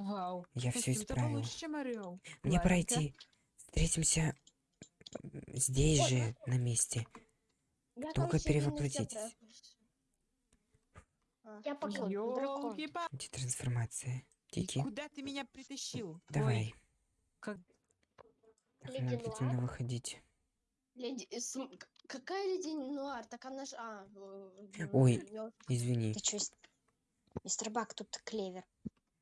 Вау. Я все исправил. получше, чем Орел. Мне Ладненько. пройти. Встретимся здесь Ой, же, на месте. Я, Только перевоплотитесь. Я пока ой, дракон. Ёлки-па- Детрансформация. Тики, Куда ты меня притащил? Ой, давай. как- Так, Леди надо Нуар? активно выходить. Леди... э, Какая леди Нуар? Так она ж... А, Ой. Извини, Ты чё, мистер Бак, тут клевер.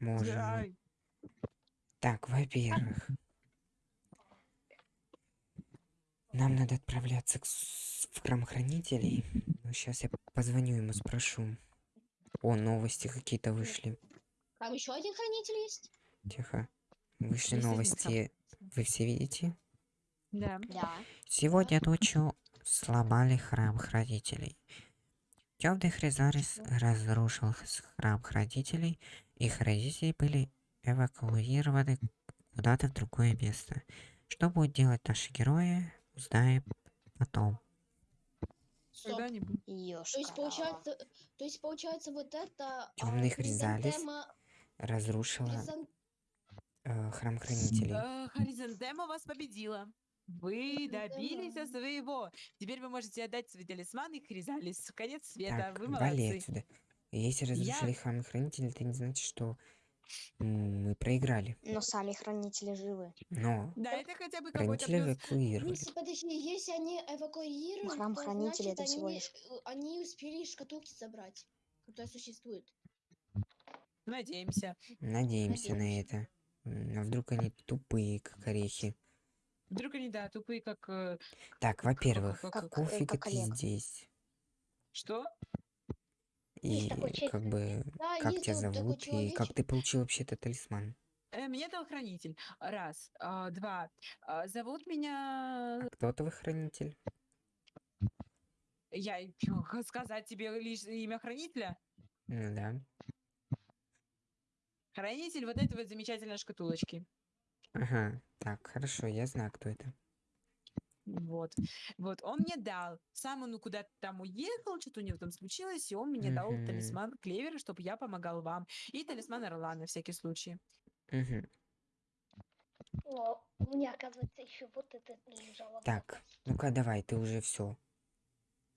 Можем. Так, во-первых, нам надо отправляться к в храм хранителей. сейчас я позвоню ему, спрошу. О, новости какие-то вышли. Там еще один хранитель есть? Тихо. Вышли Есть новости. Вы все видите? Да. Да. Сегодня ночью сломали храм хранителей. Темный Хризарис разрушил храм хранителей, и хранители были эвакуированы куда-то в другое место. Что будут делать наши герои, узнаем потом. Когда-нибудь. То есть получается... То есть получается вот это... Тёмный а, Хризалис хризантема- Разрушила хризан- э, храм хранителей. Э, Хоризонтема вас победила. Вы добились своего. Теперь вы можете отдать свой талисман и Хризалис. Конец света. Так, Вы молодцы. отсюда. Если разрушили храм хранителей, это не значит, что мы проиграли. Но сами хранители живы. Но Да, это хотя бы какой-то плюс. эвакуировали. Если, подожди, если они эвакуируют, храм то хранителей значит, это всего они, лишь- э, они успели шкатулки забрать, которые существуют. Надеемся. Надеемся на Надеемся. это. М, А вдруг они тупые, как орехи. Вдруг они, да, тупые, как... э, Так, во-первых, как- как- э, ты Олег. здесь? Что? Есть И такой человек. как бы, Да, как тебя вот такой зовут, и как человечек. ты получил вообще этот талисман? Э, Меня дал хранитель. Раз. а, Два. А, Зовут меня... А кто твой хранитель? Я и сказать тебе лишь имя хранителя? Ну да. Хранитель вот этой вот замечательной шкатулочки. Ага, так, хорошо, я знаю, кто это. Вот. Вот, он мне дал. Сам он куда-то там уехал, что-то у него там случилось, и он мне дал Мгм. талисман клевера, чтобы я помогал вам. И талисман орла на всякий случай. Мгм. О, у меня, оказывается, еще вот это лежало. Так, ну-ка давай, ты уже все.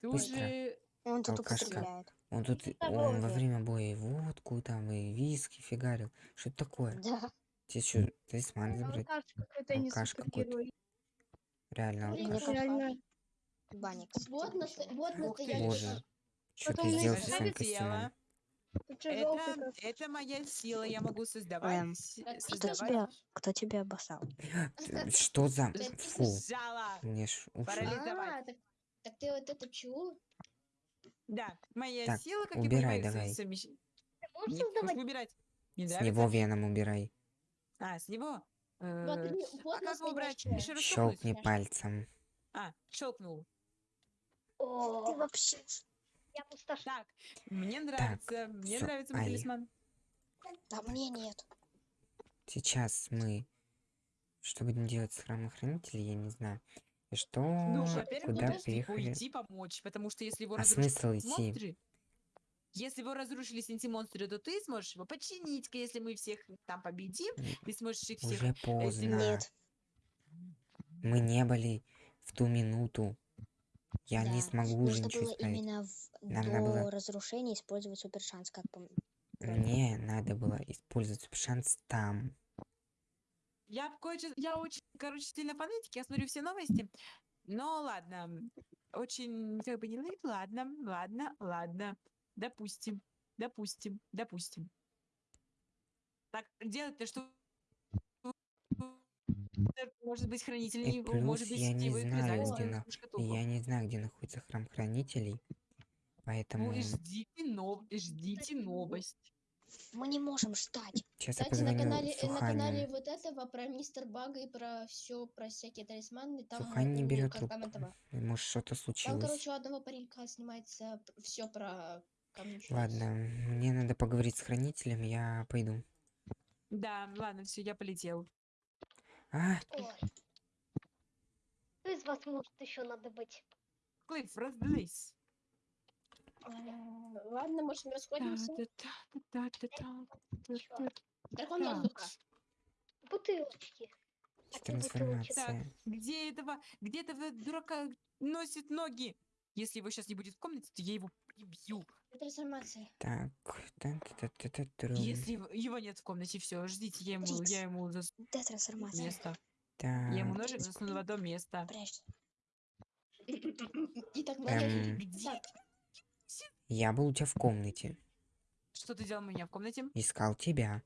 Ты Быстро. уже... Он тут Алкашка. Он тут, он во время боя и водку там, и виски фигарил. Что это такое? Да. Тебе что, талисман забрать? какой-то не Алкаш какой-то. супергерой. Реально алкаш. Реально. Банник. Вот, насто- вот ты. настоящий. Боже, что ты сделал со своим костюмом? Это, это моя сила, я могу создавать... Эм, с- Кто создавать... тебя, кто тебя обоссал? Ты- Что за... Фу, мне ж уши. А, так, так ты вот это чего? Да, моя Так, сила, как убирай и давай. мои совмещения. Можешь Не, создавать? убирать. Не С него веном убирай. А, с него? Э, вот а как его убрать? Еще раз? Щелкни пальцем. А, щелкнул. О, Ты вообще... я пустошу. Так, мне нравится, мне всё, нравится мой Али. талисман. А мне нет. Сейчас мы... Что будем делать с храмом хранителей, я не знаю. И что... Ну, во-первых, Куда нужно приехали? уйти помочь, потому что если его А разрушили смысл идти? монстры, если его разрушили синти-монстры, то ты сможешь его починить, если мы всех там победим, ты сможешь их всех... Уже поздно. Нет. Мы не были в ту минуту. Я не Да. смогу уже Нужно ничего было исправить. именно в- Нам до надо было- разрушения использовать супер шанс, как по... Мне надо было использовать шанс там. Я кое я очень, короче, сильно фанатик, я смотрю все новости. Но ладно, очень, как бы не ладно, ладно, ладно. Допустим, допустим, допустим. Так, делать-то что? Может быть, хранитель, И плюс может быть, я не знаю, где на-. Я не знаю, где находится храм хранителей. Поэтому Ну ждите, нов... ждите новость. Мы не можем ждать. сейчас я Кстати, на позвоню канале, э, на канале Суханину. вот этого про мистер Бага и про все, про всякие талисманы, там Сухань не берет трубку. там этого. Может что-то Там, случилось. короче, у одного паренька снимается все про. Ладно, мне надо поговорить с хранителем, я пойду. Да, ладно, все, я полетел. А, Ой. Кто из вас может еще надо быть? Клифф, разделись. М, Ладно, может, мы расходимся. Так. Бутылочки. Какие бутылочки? Трансформация. Где этого, где этого дурака носит ноги? Если его сейчас не будет в комнате, то я его прибью. Трансформация. Так. Если его- его нет в комнате, все, ждите, я ему, я ему засуну Д трансформация. место. Я ему ножик засуну в одно место. Прячься. И так Эм. надо. Где? Так, я был у тебя в комнате. Что ты делал у меня в комнате? Искал тебя.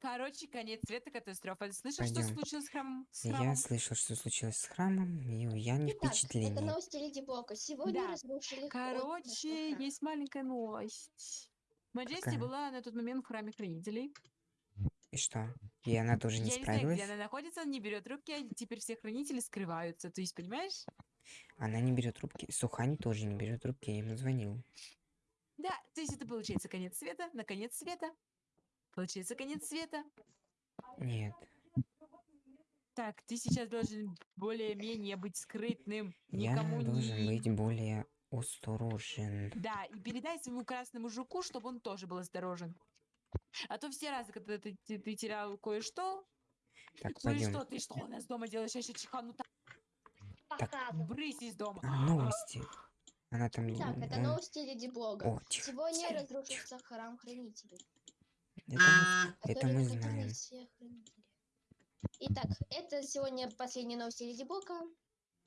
Короче, конец света, катастрофа. Слышал, что Пойдём. случилось с храмом? С Я храмом? слышал, что случилось с храмом, и я не Итак, это новости Леди Блока. Сегодня Да. разрушили Короче, нашего есть маленькая новость. Маджести Какая? была на тот момент в храме хранителей. И что? И она тоже не Я не знаю, справилась? где она находится, она не берет трубки, а теперь все хранители скрываются. То есть, понимаешь? Она не берет трубки. Сухань тоже не берет трубки, я ему звонил. Да, то есть это получается конец света, на конец света. Получается конец света. Нет. Так, ты сейчас должен более-менее быть скрытным. Я Никому должен не... быть более осторожен. Да, и передай своему красному жуку, чтобы он тоже был осторожен. А то все разы, когда ты, ты- ты терял кое-что, Так, ну и пойдем. что ты что у нас дома делаешь? Я еще чихану так, Показывай. брысь из дома. Новости. Она там... Так, это новости Леди Блога. О, тихо. Сегодня тихо, разрушится храм хранителей. Это мы, это мы находили знаем. Итак, это сегодня последние новости Леди Блока.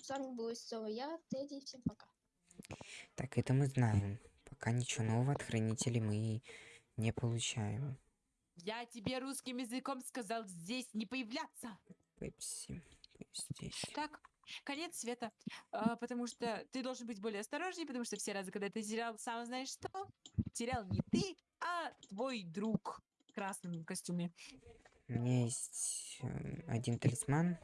С вами был снова я, Тедди. Всем пока. Так, это мы знаем. Пока ничего нового от хранителей мы не получаем. Я тебе русским языком сказал здесь не появляться. Пепси. Здесь. Так, конец света. А, потому что ты должен быть более осторожнее, потому что все разы, когда ты терял сам знаешь что, терял не ты, а твой друг в красном костюме. У меня есть э, один талисман.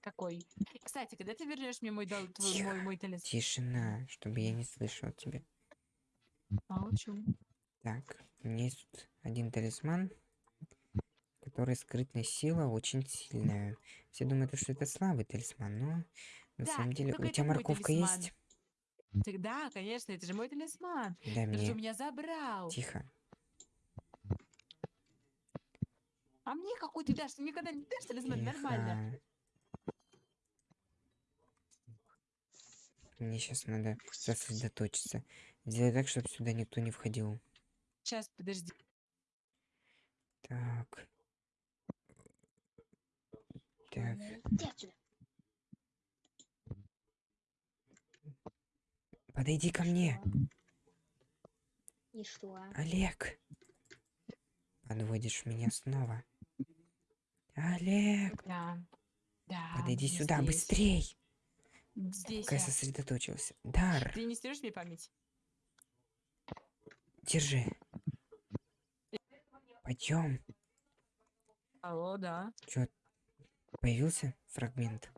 Какой? Кстати, когда ты вернешь мне мой, дол- твой, Тихо. мой, мой талисман? Тишина, чтобы я не слышал тебя. Молчу. Так, у меня есть тут один талисман, который скрытная сила очень сильная. Все думают, что это слабый талисман, но на Да, самом деле... У тебя морковка есть? Да, конечно, это же мой талисман. Дай Ты же меня забрал. Тихо. А мне какой ты дашь? Ты никогда не дашь талисман? Нормально. Тихо. Мне сейчас надо сосредоточиться. Сделай так, чтобы сюда никто не входил. Сейчас, подожди. Так. Так, подойди ко мне, И что? Олег. Подводишь меня снова. Олег, Да. Да. подойди сюда, здесь. быстрей. Здесь я. сосредоточился. Дар, Ты не стерешь мне память? держи. Пойдем. Алло, да. Чё, появился фрагмент?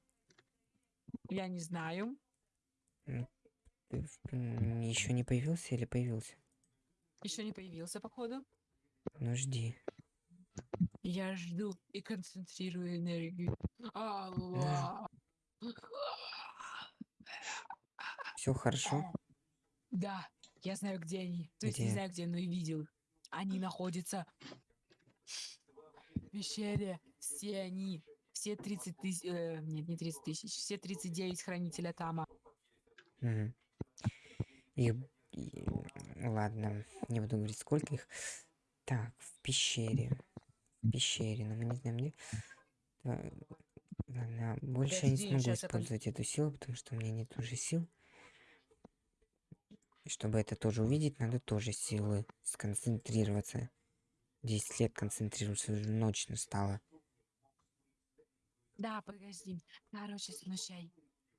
Я не знаю. Еще не появился или появился? Еще не появился, походу. Ну жди. Я жду и концентрирую энергию. Алло. Все хорошо? Да, я знаю, где они. То есть не Где? знаю, где, но и видел. Они находятся в пещере. Все они. Все 30 тысяч... э, нет, не 30 тысяч. Все 39 хранителя Тама. Мгм. Их... и- Ладно, не буду говорить, сколько их. Так, в пещере. В пещере, но мы не знаем где. Да, Ладно, больше я не Подожди, смогу я использовать эту силу, потому что у меня нет уже сил. Чтобы это тоже увидеть, надо тоже силы сконцентрироваться. 10 лет концентрироваться, уже ночь настала. Да, подожди. Короче, слушай.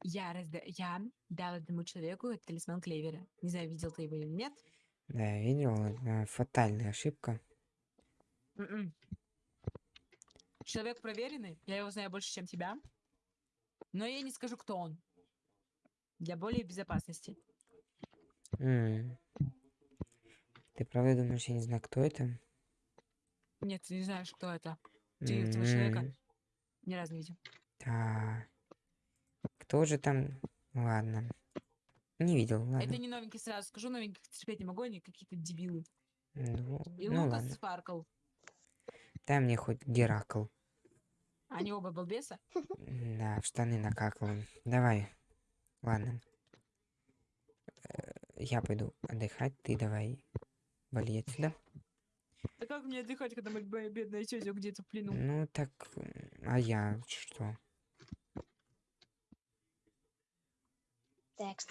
Я, разда... я дал одному человеку талисман Клевера. Не знаю, видел ты его или нет. Да, я видел, это фатальная ошибка. Мгм. Человек проверенный, я его знаю больше, чем тебя. Но я не скажу, кто он. Для более безопасности. М. Ты правда думаешь, я не знаю, кто это? Нет, ты не знаешь, кто это. Ты этого человека ни разу не видел. Да. Кто же там? Ладно. Не видел, ладно. Это не новенький, сразу скажу, новеньких терпеть не могу, они какие-то дебилы. Ну, И ну Лукас ладно. Спаркл. Дай мне хоть Геракл. Они оба балбеса. Да, в штаны накакал. Давай. Ладно. Э, Я пойду отдыхать, ты давай вали отсюда. Да как мне отдыхать, когда моя бедная тетя где-то в плену? Ну так, а я что? Так,